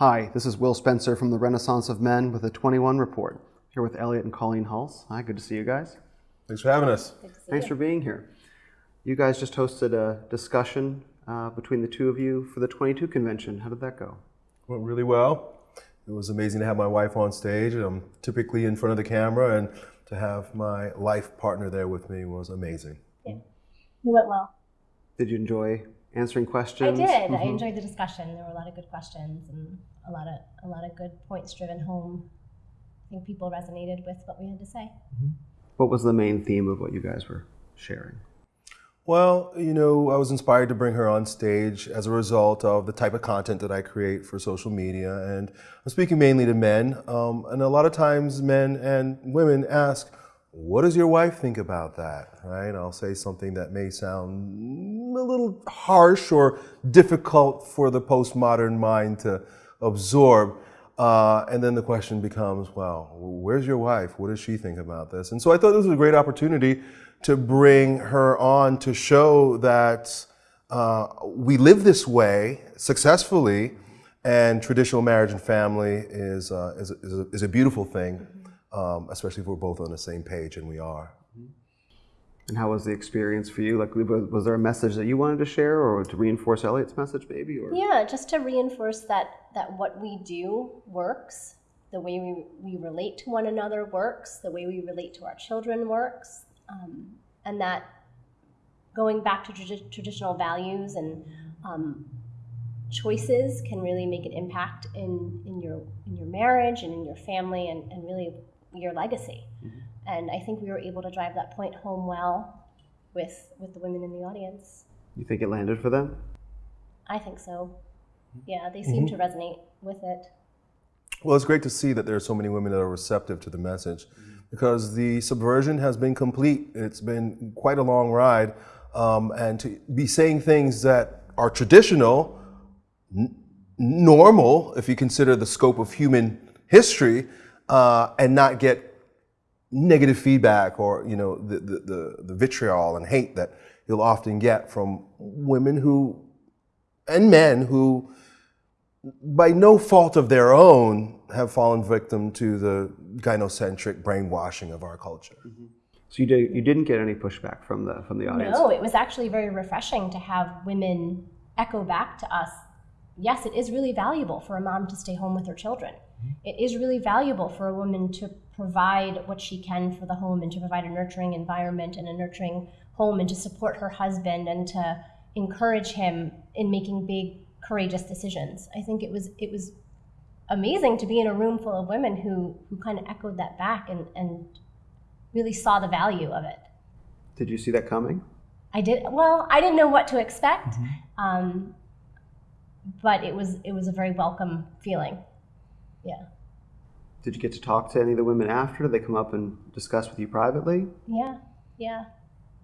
Hi, this is Will Spencer from the Renaissance of Men with a 21 report. Here with Elliott and Colleen Hulse. Hi, good to see you guys. Thanks for having us. Thanks for being here. You guys just hosted a discussion uh, between the two of you for the 22 convention. How did that go? Went really well. It was amazing to have my wife on stage. I'm typically in front of the camera, and to have my life partner there with me was amazing. Yeah, it went well. Did you enjoy answering questions? I did. I enjoyed the discussion. There were a lot of good questions and a lot of a lot of good points driven home. I think people resonated with what we had to say. What was the main theme of what you guys were sharing? Well, you know, I was inspired to bring her on stage as a result of the type of content that I create for social media. And I'm speaking mainly to men. Um, and a lot of times men and women ask, what does your wife think about that? Right? I'll say something that may sound a little harsh or difficult for the postmodern mind to absorb. Uh, and then the question becomes, well, where's your wife? What does she think about this? And so I thought this was a great opportunity to bring her on to show that uh, we live this way successfully, and traditional marriage and family is, uh, is, is, a, is, a, beautiful thing, um, especially if we're both on the same page, and we are. And how was the experience for you? Like, was there a message that you wanted to share, or to reinforce Elliott's message, maybe? Or? Yeah, just to reinforce that that what we do works, the way we, we relate to one another works, the way we relate to our children works, um, and that going back to tra traditional values and um, choices can really make an impact in, in your in your marriage and in your family and, and really your legacy. Mm -hmm. And I think we were able to drive that point home well with with the women in the audience. You think it landed for them? I think so. Yeah, they seem mm -hmm. to resonate with it. Well, it's great to see that there are so many women that are receptive to the message. Mm -hmm because the subversion has been complete. It's been quite a long ride. Um, and to be saying things that are traditional, normal, if you consider the scope of human history, uh, and not get negative feedback or you know the, the, the, the vitriol and hate that you'll often get from women who and men who by no fault of their own have fallen victim to the gynocentric brainwashing of our culture. Mm -hmm. So you, did, you didn't get any pushback from the, from the audience? No, it was actually very refreshing to have women echo back to us, yes, it is really valuable for a mom to stay home with her children. It is really valuable for a woman to provide what she can for the home and to provide a nurturing environment and a nurturing home and to support her husband and to encourage him in making big courageous decisions. I think it was it was amazing to be in a room full of women who, who kind of echoed that back and, and really saw the value of it. Did you see that coming? I did. Well, I didn't know what to expect, mm -hmm. um, but it was it was a very welcome feeling. Yeah. Did you get to talk to any of the women after? Did they come up and discuss with you privately? Yeah, yeah.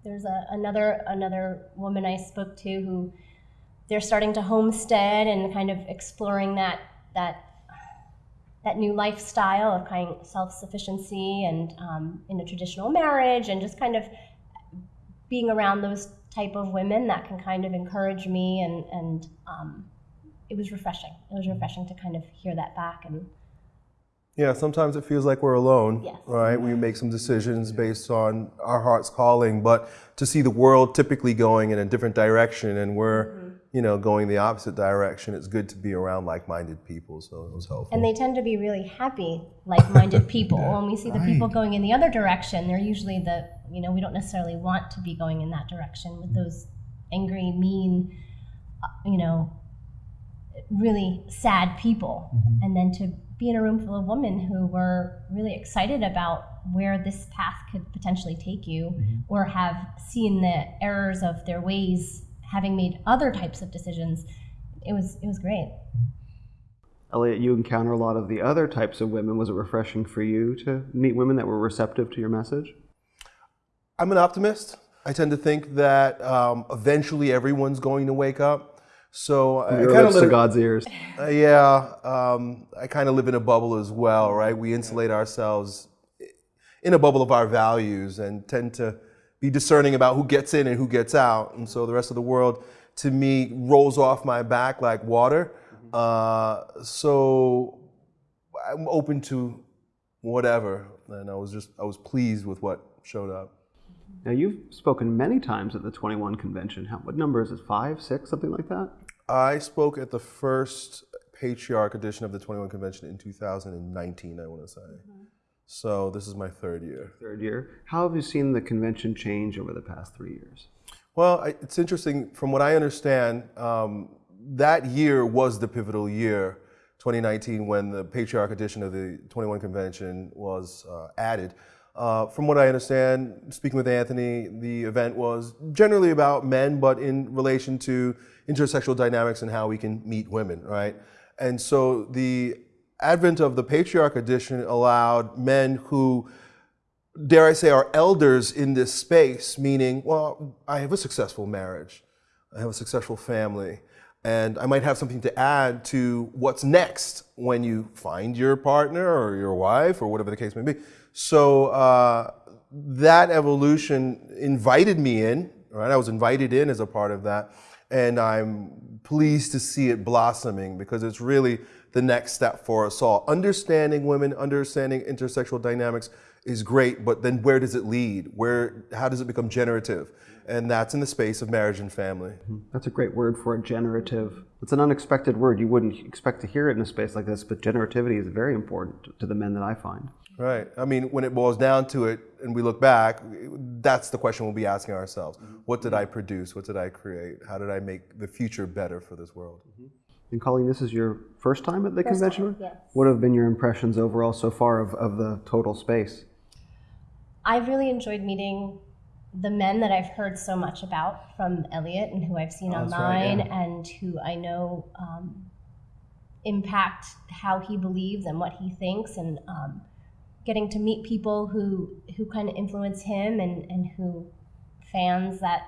There's a, another another woman I spoke to who they're starting to homestead and kind of exploring that that that new lifestyle of kind of self-sufficiency and um, in a traditional marriage and just kind of being around those type of women that can kind of encourage me and, and um, it was refreshing. It was refreshing to kind of hear that back and yeah, sometimes it feels like we're alone, yes. right? We make some decisions based on our heart's calling, but to see the world typically going in a different direction and we're mm -hmm you know, going the opposite direction, it's good to be around like-minded people. So it was helpful. And they tend to be really happy, like-minded people. when we see the people going in the other direction, they're usually the, you know, we don't necessarily want to be going in that direction with those angry, mean, uh, you know, really sad people. Mm-hmm. And then to be in a room full of women who were really excited about where this path could potentially take you mm-hmm. or have seen the errors of their ways having made other types of decisions, it was it was great. Elliott, you encounter a lot of the other types of women. Was it refreshing for you to meet women that were receptive to your message? I'm an optimist. I tend to think that um, eventually everyone's going to wake up. So I kind of to God's ears. Uh, yeah, um, I kind of live in a bubble as well, right? We insulate ourselves in a bubble of our values and tend to be discerning about who gets in and who gets out. And so the rest of the world, to me, rolls off my back like water. Uh, so I'm open to whatever, and I was just I was pleased with what showed up. Now, you've spoken many times at the 21 convention. How, what number is it? Five, six, something like that? I spoke at the first patriarch edition of the 21 convention in 2019, I want to say. So this is my third year. Third year. How have you seen the convention change over the past three years? Well, I, it's interesting. From what I understand, um, that year was the pivotal year, 2019, when the patriarch edition of the 21 convention was uh, added. Uh, from what I understand, speaking with Anthony, the event was generally about men, but in relation to intersexual dynamics and how we can meet women, right? And so the advent of the patriarch edition allowed men who, dare I say, are elders in this space, meaning, well, I have a successful marriage, I have a successful family, and I might have something to add to what's next when you find your partner or your wife or whatever the case may be. So uh, that evolution invited me in, right? I was invited in as a part of that. And I'm pleased to see it blossoming because it's really the next step for us all. Understanding women, understanding intersexual dynamics is great, but then where does it lead? Where, how does it become generative? And that's in the space of marriage and family. That's a great word for it, generative. It's an unexpected word. You wouldn't expect to hear it in a space like this, but generativity is very important to the men that I find. Right. I mean, when it boils down to it and we look back, that's the question we'll be asking ourselves. What did I produce? What did I create? How did I make the future better for this world? And Colleen, this is your first time at the First convention? time, yes. What have been your impressions overall so far of, of the total space? I've really enjoyed meeting the men that I've heard so much about from Elliott and who I've seen Oh, that's right, online yeah. and who I know um, impact how he believes and what he thinks and um, getting to meet people who who kind of influence him and, and who fans that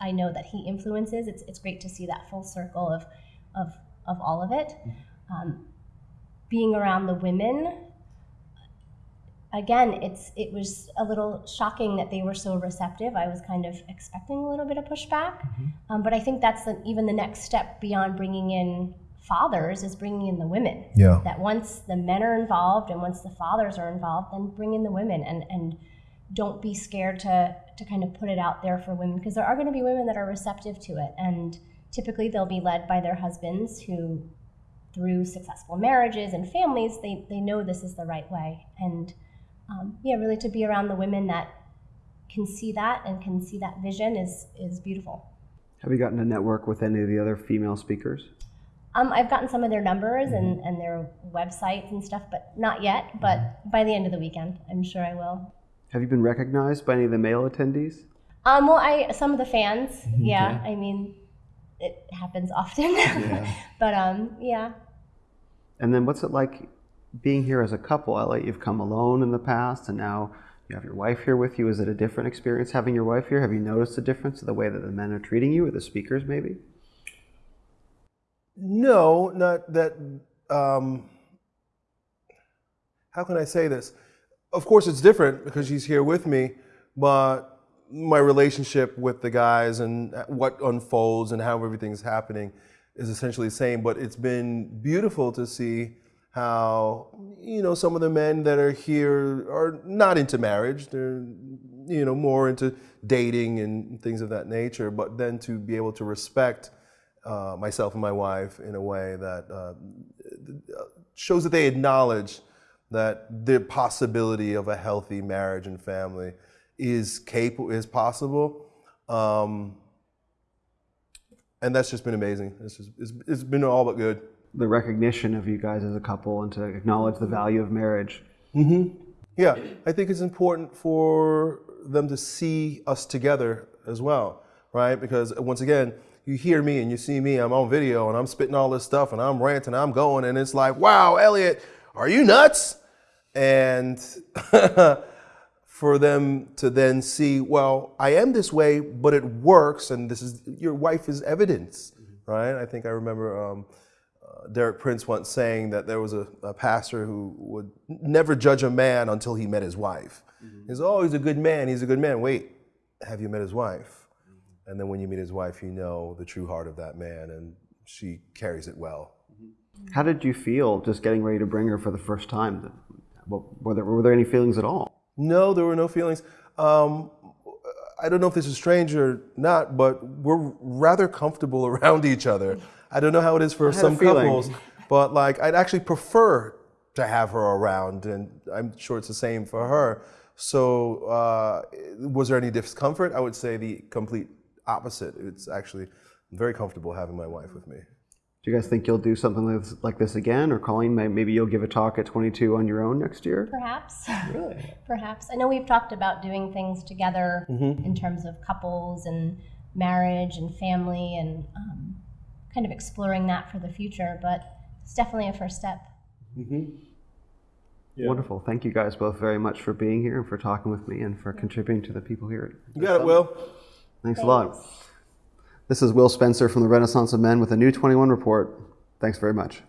I know that he influences. It's, it's great to see that full circle of, of, of all of it. Um, being around the women, again, it's it was a little shocking that they were so receptive. I was kind of expecting a little bit of pushback, um, but I think that's the, even the next step beyond bringing in fathers is bringing in the women. Yeah. That once the men are involved and once the fathers are involved, then bring in the women and and don't be scared to to kind of put it out there for women because there are going to be women that are receptive to it and typically they'll be led by their husbands who through successful marriages and families they, they know this is the right way and um, yeah really to be around the women that can see that and can see that vision is is beautiful Have you gotten to network with any of the other female speakers? Um, i've gotten some of their numbers and, and their websites and stuff but not yet but by the end of the weekend i'm sure i will Have you been recognized by any of the male attendees? Um, well, I some of the fans, yeah. I mean, it happens often, yeah. but um, yeah. And then what's it like being here as a couple? I like you've come alone in the past, and now you have your wife here with you. Is it a different experience having your wife here? Have you noticed a difference in the way that the men are treating you, or the speakers, maybe? No, not that. Um, how can I say this? Of course, it's different because she's here with me, but my relationship with the guys and what unfolds and how everything's happening is essentially the same. But it's been beautiful to see how you know some of the men that are here are not into marriage; they're you know more into dating and things of that nature. But then to be able to respect uh, myself and my wife in a way that uh, shows that they acknowledge that the possibility of a healthy marriage and family is capable, is possible. Um, and that's just been amazing. It's, just, it's, it's been all but good. The recognition of you guys as a couple and to acknowledge the value of marriage. Yeah, I think it's important for them to see us together as well, right? Because once again, you hear me and you see me, I'm on video and I'm spitting all this stuff and I'm ranting, I'm going, and it's like, wow, Elliott, are you nuts? And for them to then see, well, I am this way, but it works, and this is your wife is evidence, right? I think I remember um, uh, Derek Prince once saying that there was a, a pastor who would never judge a man until he met his wife. He's oh, he's a good man, he's a good man. Wait, have you met his wife? And then when you meet his wife, you know the true heart of that man, and she carries it well. How did you feel just getting ready to bring her for the first time? Were there, were there any feelings at all? No, there were no feelings. Um, I don't know if this is strange or not, but we're rather comfortable around each other. I don't know how it is for some couples, but like I'd actually prefer to have her around, and I'm sure it's the same for her. So, uh, was there any discomfort? I would say the complete opposite. It's actually very comfortable having my wife with me. Do you guys think you'll do something like this, again? Or Colleen, maybe you'll give a talk at 22 on your own next year? Perhaps. Really? Perhaps. I know we've talked about doing things together in terms of couples and marriage and family and um, kind of exploring that for the future, but it's definitely a first step. Wonderful. Thank you guys both very much for being here and for talking with me and for contributing to the people here. You got it, Will. Thanks a lot. This is Will Spencer from the Renaissance of Men with a new 21 report. Thanks very much.